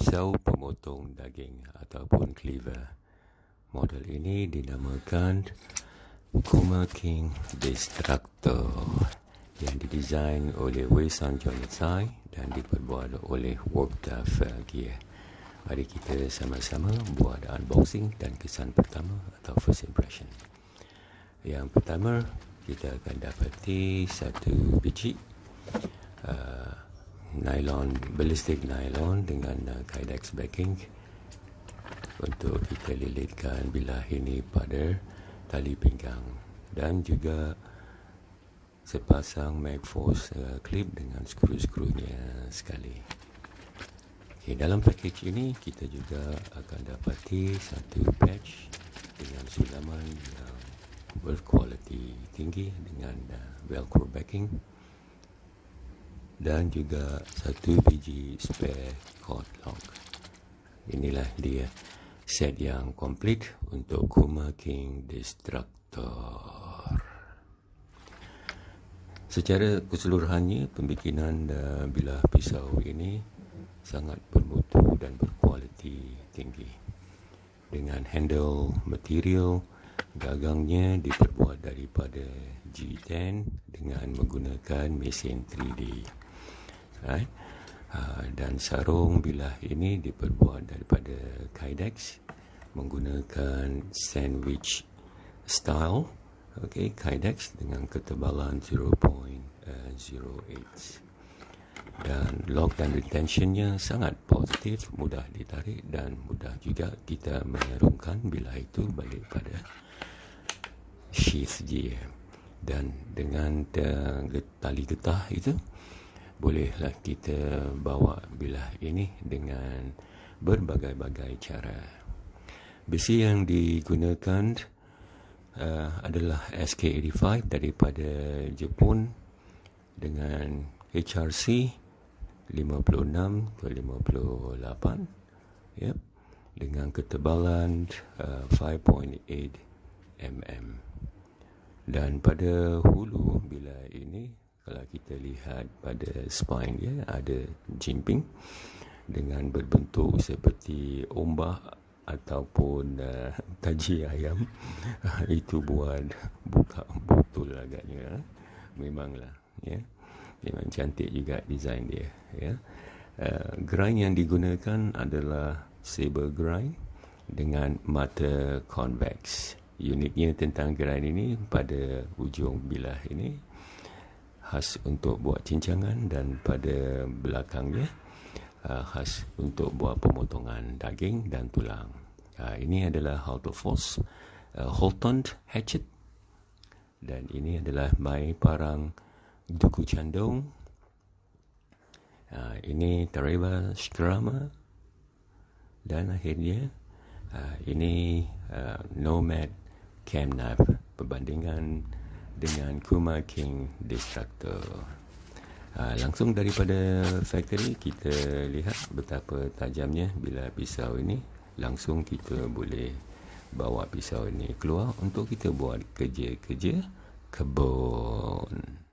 pisau pemotong daging ataupun cleaver. Model ini dinamakan Kuma King Destructor yang didesain oleh Wei San Tsai dan diperbuat oleh Warptaff Gear. Mari kita sama-sama buat unboxing dan kesan pertama atau first impression. Yang pertama, kita akan dapati satu biji uh, nylon, ballistic nylon dengan uh, kydex backing untuk kita lilitkan bilah ini pada tali pinggang dan juga sepasang magforce uh, clip dengan skru-skrunya sekali. Okay, dalam package ini kita juga akan dapati satu patch dengan sulaman yang berkualiti tinggi dengan uh, velcro backing dan juga satu biji spare cord lock. Inilah dia set yang komplit untuk Kuma King Destructor. Secara keseluruhannya pembikinan uh, bilah pisau ini sangat bermutu dan berkualiti tinggi. Dengan handle material gagangnya diperbuat daripada G10 dengan menggunakan mesin 3D. Right? Uh, dan sarung bilah ini diperbuat daripada Kydex menggunakan sandwich style. Okay, Kydex dengan ketebalan 0.08 dan lock dan retentionnya sangat positif, mudah ditarik dan mudah juga kita mengerumkan bila itu balik pada sheath dia dan dengan tali getah itu bolehlah kita bawa bilah ini dengan berbagai-bagai cara besi yang digunakan uh, adalah SK85 daripada Jepun dengan HRC 56 ke 58 yep. dengan ketebalan uh, 5.8 mm dan pada hulu bila ini kalau kita lihat pada spine dia ada jimping dengan berbentuk seperti ombak ataupun uh, taji ayam. Itu buat buka botol agaknya. Memanglah ya. Memang cantik juga design dia ya. Uh, grind yang digunakan adalah saber grind dengan mata convex. Uniknya tentang grind ini pada ujung bilah ini khas untuk buat cincangan dan pada belakangnya uh, khas untuk buat pemotongan daging dan tulang. Uh, ini adalah Halter Force uh, Holton Hatchet dan ini adalah my parang Duku Chandong. Uh, ini Tareba Skrama dan akhirnya uh, ini uh, Nomad Cam Knife perbandingan dengan Kuma King Destructor. Ha, langsung daripada factory kita lihat betapa tajamnya bila pisau ini langsung kita boleh bawa pisau ini keluar untuk kita buat kerja-kerja kebun.